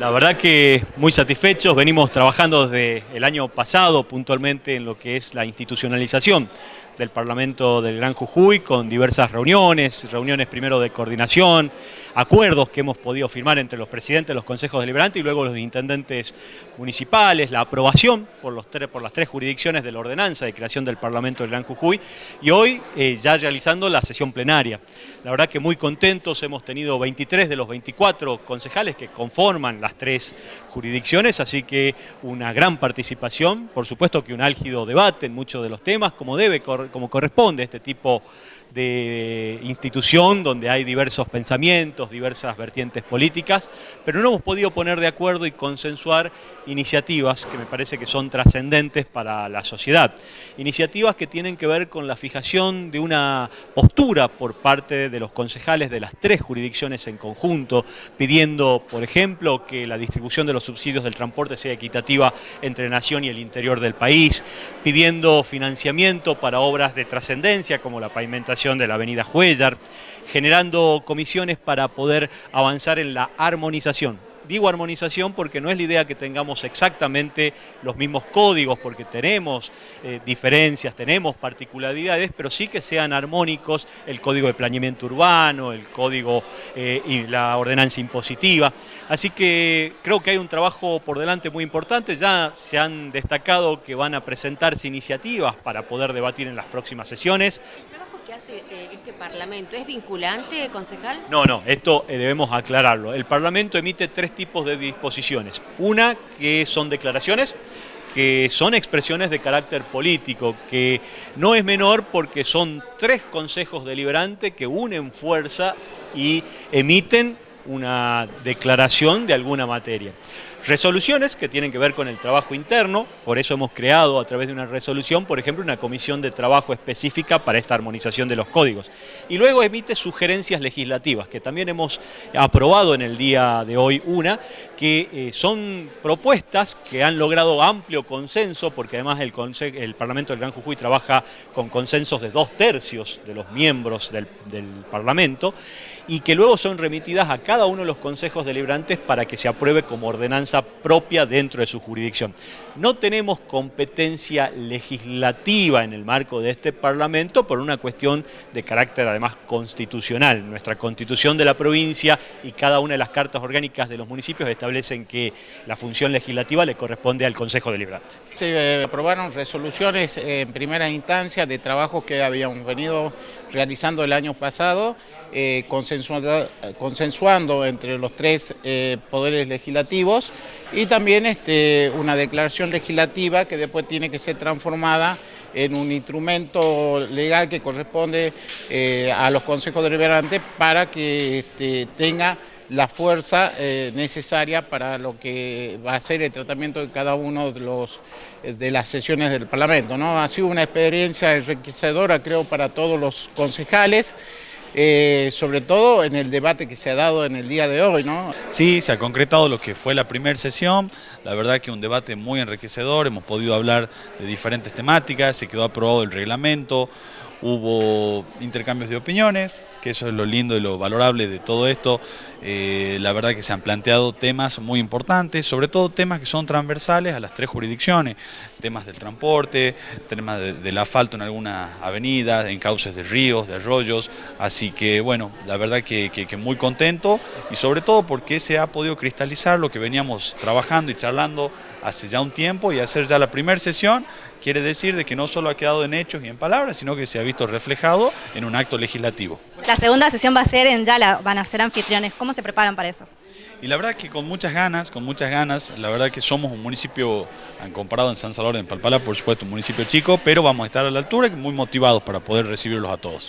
La verdad que muy satisfechos, venimos trabajando desde el año pasado puntualmente en lo que es la institucionalización del Parlamento del Gran Jujuy con diversas reuniones, reuniones primero de coordinación, acuerdos que hemos podido firmar entre los presidentes de los consejos deliberantes y luego los intendentes municipales, la aprobación por, los por las tres jurisdicciones de la ordenanza de creación del Parlamento del Gran Jujuy y hoy eh, ya realizando la sesión plenaria. La verdad que muy contentos, hemos tenido 23 de los 24 concejales que conforman las tres jurisdicciones, así que una gran participación, por supuesto que un álgido debate en muchos de los temas, como debe como corresponde este tipo de institución donde hay diversos pensamientos, diversas vertientes políticas, pero no hemos podido poner de acuerdo y consensuar iniciativas que me parece que son trascendentes para la sociedad. Iniciativas que tienen que ver con la fijación de una postura por parte de los concejales de las tres jurisdicciones en conjunto, pidiendo, por ejemplo, que la distribución de los subsidios del transporte sea equitativa entre Nación y el interior del país, pidiendo financiamiento para obras de trascendencia como la pavimentación de la avenida Huellar, generando comisiones para poder avanzar en la armonización. Digo armonización porque no es la idea que tengamos exactamente los mismos códigos, porque tenemos eh, diferencias, tenemos particularidades, pero sí que sean armónicos el código de planeamiento urbano, el código eh, y la ordenanza impositiva. Así que creo que hay un trabajo por delante muy importante, ya se han destacado que van a presentarse iniciativas para poder debatir en las próximas sesiones que hace eh, este Parlamento es vinculante, concejal? No, no, esto eh, debemos aclararlo. El Parlamento emite tres tipos de disposiciones. Una que son declaraciones, que son expresiones de carácter político, que no es menor porque son tres consejos deliberantes que unen fuerza y emiten una declaración de alguna materia. Resoluciones que tienen que ver con el trabajo interno, por eso hemos creado a través de una resolución, por ejemplo, una comisión de trabajo específica para esta armonización de los códigos. Y luego emite sugerencias legislativas, que también hemos aprobado en el día de hoy una, que eh, son propuestas que han logrado amplio consenso, porque además el, el, Parlamento del Gran Jujuy trabaja con consensos de dos tercios de los miembros del, del Parlamento, y que luego son remitidas a cada uno de los consejos deliberantes para que se apruebe como ordenanza propia dentro de su jurisdicción. No tenemos competencia legislativa en el marco de este Parlamento por una cuestión de carácter además constitucional. Nuestra constitución de la provincia y cada una de las cartas orgánicas de los municipios establecen que la función legislativa le corresponde al Consejo Deliberante. Se eh, aprobaron resoluciones en primera instancia de trabajos que habíamos venido realizando el año pasado, eh, consensuando, entre los tres eh, poderes legislativos y también este, una declaración legislativa que después tiene que ser transformada en un instrumento legal que corresponde a los consejos deliberantes para que este, tenga la fuerza eh, necesaria para lo que va a ser el tratamiento de cada uno de, los, de las sesiones del Parlamento. ¿no? Ha sido una experiencia enriquecedora, creo, para todos los concejales, eh, sobre todo en el debate que se ha dado en el día de hoy. ¿no? Sí, se ha concretado lo que fue la primera sesión, la verdad que un debate muy enriquecedor, hemos podido hablar de diferentes temáticas, se quedó aprobado el reglamento, hubo intercambios de opiniones, que eso es lo lindo y lo valorable de todo esto. Eh, la verdad que se han planteado temas muy importantes, sobre todo temas que son transversales a las tres jurisdicciones, temas del transporte, temas del asfalto en algunas avenidas, en cauces de ríos, de arroyos, así que bueno, la verdad que, que muy contento y sobre todo porque se ha podido cristalizar lo que veníamos trabajando y charlando hace ya un tiempo y hacer ya la primera sesión quiere decir de que no solo ha quedado en hechos y en palabras, sino que se ha visto reflejado en un acto legislativo. La segunda sesión va a ser en Yala, van a ser anfitriones. ¿Cómo se preparan para eso? Y la verdad que con muchas ganas, con muchas ganas, la verdad que somos un municipio, comparado en San Salvador, en Palpala, por supuesto, un municipio chico, pero vamos a estar a la altura y muy motivados para poder recibirlos a todos.